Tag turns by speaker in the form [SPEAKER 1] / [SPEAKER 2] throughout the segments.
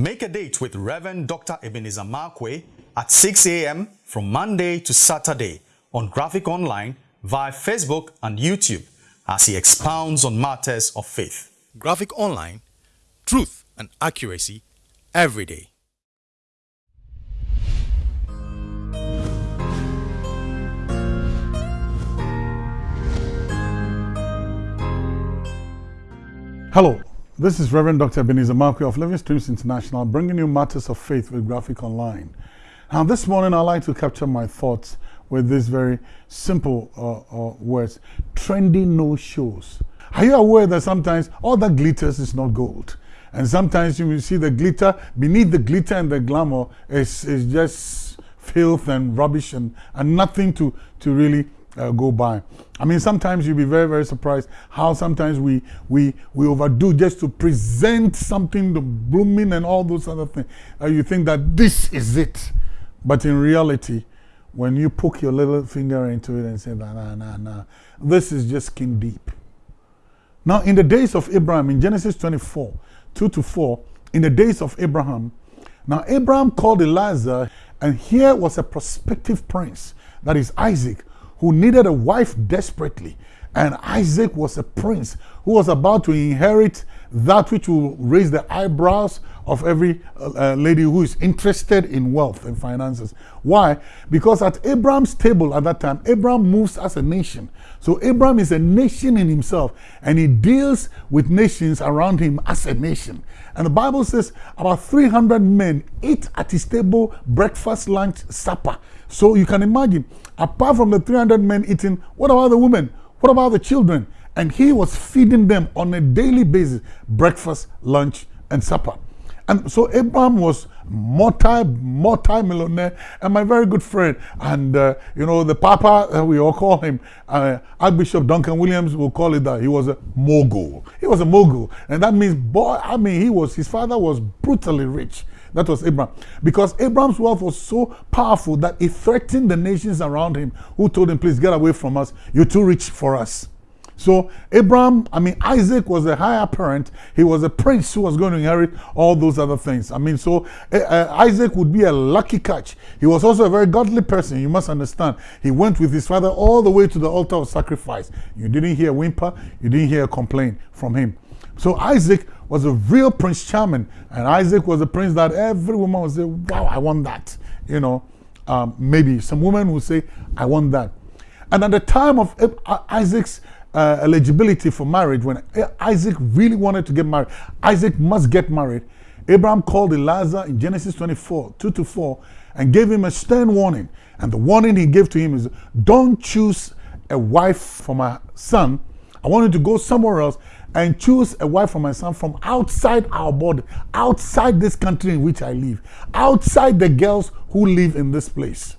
[SPEAKER 1] Make a date with Reverend Dr. Ebenezer Markwei at 6 a.m. from Monday to Saturday on Graphic Online via Facebook and YouTube as he expounds on matters of faith. Graphic Online, truth and accuracy every day.
[SPEAKER 2] Hello, this is Reverend Dr. Ebenezer Markwei of Living Streams International bringing you matters of faith with Graphic Online. Now, this morning I'd like to capture my thoughts with these very simple uh, uh, words trendy no shows. Are you aware that sometimes all that glitters is not gold? And sometimes you will see the glitter, beneath the glitter and the glamour is, is just filth and rubbish and, and nothing to, to really uh, go by. I mean, sometimes you'll be very, very surprised how sometimes we we we overdo just to present something the blooming and all those other things. Uh, you think that this is it, but in reality, when you poke your little finger into it and say, nah, nah, nah, nah, this is just skin deep. Now, in the days of Abraham, in Genesis 24, 2 to 4, in the days of Abraham, now Abraham called Eliezer, and here was a prospective prince, that is Isaac, who needed a wife desperately. And Isaac was a prince who was about to inherit that which will raise the eyebrows of every uh, lady who is interested in wealth and finances. Why? Because at Abraham's table at that time, Abraham moves as a nation. So Abraham is a nation in himself and he deals with nations around him as a nation. And the Bible says about 300 men eat at his table breakfast, lunch, supper. So you can imagine, apart from the 300 men eating, what about the women? What about the children? And he was feeding them on a daily basis breakfast, lunch, and supper. And so Abraham was multi, multi-millionaire and my very good friend. And, uh, you know, the Papa, uh, we all call him, uh, Archbishop Duncan Williams will call it that. He was a mogul. He was a mogul. And that means, boy, I mean, he was, his father was brutally rich. That was Abraham. Because Abraham's wealth was so powerful that it threatened the nations around him who told him, please get away from us. You're too rich for us. So Abraham, I mean, Isaac was a higher parent. He was a prince who was going to inherit all those other things. I mean, so uh, Isaac would be a lucky catch. He was also a very godly person. You must understand. He went with his father all the way to the altar of sacrifice. You didn't hear a whimper. You didn't hear a complaint from him. So Isaac was a real Prince Charming. And Isaac was a prince that every woman would say, wow, I want that. You know, um, maybe some women would say, I want that. And at the time of Isaac's uh, eligibility for marriage, when Isaac really wanted to get married, Isaac must get married. Abraham called Eliezer in Genesis 24, 2 to 4, and gave him a stern warning. And the warning he gave to him is, don't choose a wife for my son. I want you to go somewhere else and choose a wife for my son from outside our border, outside this country in which I live, outside the girls who live in this place.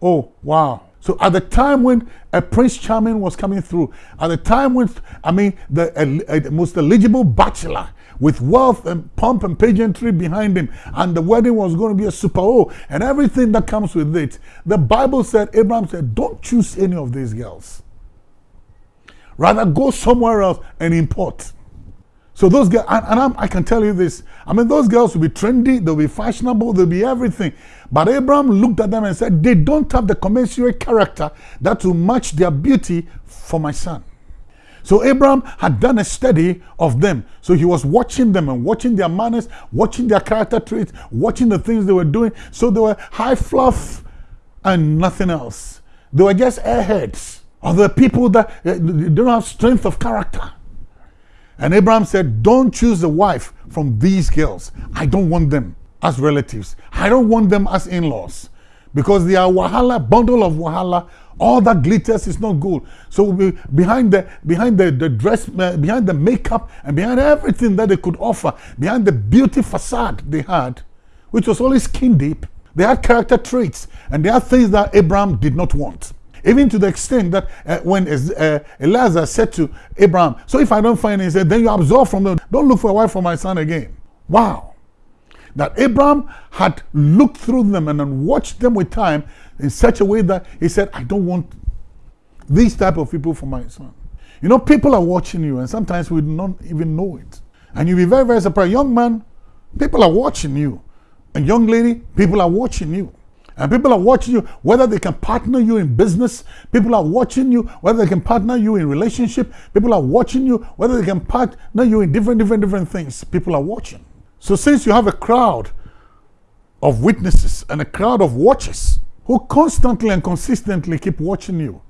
[SPEAKER 2] Oh, wow. So at the time when a Prince Charming was coming through, at the time when, I mean, the uh, most eligible bachelor with wealth and pomp and pageantry behind him, and the wedding was going to be a super O, and everything that comes with it, the Bible said, Abraham said, don't choose any of these girls. Rather go somewhere else and import. So those girls, and, and i can tell you this, I mean, those girls will be trendy, they'll be fashionable, they'll be everything. But Abraham looked at them and said, they don't have the commensurate character that will match their beauty for my son. So Abraham had done a study of them. So he was watching them and watching their manners, watching their character traits, watching the things they were doing. So they were high fluff and nothing else. They were just airheads. Or the people that uh, don't have strength of character. And Abraham said, Don't choose a wife from these girls. I don't want them as relatives. I don't want them as in laws because they are wahala, bundle of wahala. All that glitters is not gold. So behind the behind the, the dress, uh, behind the makeup, and behind everything that they could offer, behind the beauty facade they had, which was only skin deep, they had character traits, and they had things that Abraham did not want. Even to the extent that uh, when uh, Eliezer said to Abraham, So if I don't find it, he said, Then you absorb from them. Don't look for a wife for my son again. Wow. That Abraham had looked through them and then watched them with time in such a way that he said, I don't want these type of people for my son. You know, people are watching you, and sometimes we don't even know it. And you'll be very, very surprised. Young man, People are watching you. And young lady, people are watching you. And people are watching you whether they can partner you in business. People are watching you whether they can partner you in relationship. People are watching you whether they can partner you in different, different, different things. People are watching. So since you have a crowd of witnesses and a crowd of watchers who constantly and consistently keep watching you,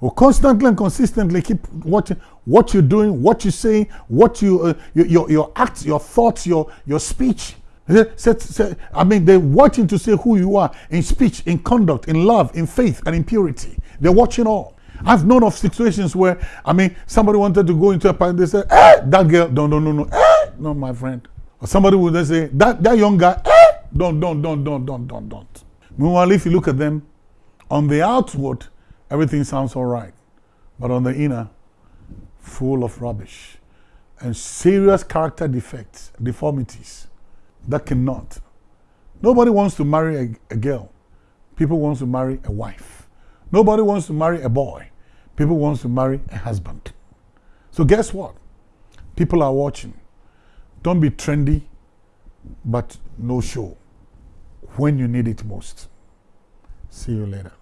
[SPEAKER 2] who constantly and consistently keep watching what you're doing, what you're saying, what you, uh, your, your, your acts, your thoughts, your, your speech, I mean, they're watching to see who you are in speech, in conduct, in love, in faith, and in purity. They're watching all. I've known of situations where, I mean, somebody wanted to go into a party, they said, eh, that girl, no, no, no, no, eh, no, my friend. Or somebody would say, that, that young guy, eh, don't, don't, don't, don't, don't, don't, don't. Meanwhile, if you look at them, on the outward, everything sounds all right. But on the inner, full of rubbish and serious character defects, deformities that cannot. Nobody wants to marry a, a girl. People wants to marry a wife. Nobody wants to marry a boy. People wants to marry a husband. So guess what? People are watching. Don't be trendy, but no show when you need it most. See you later.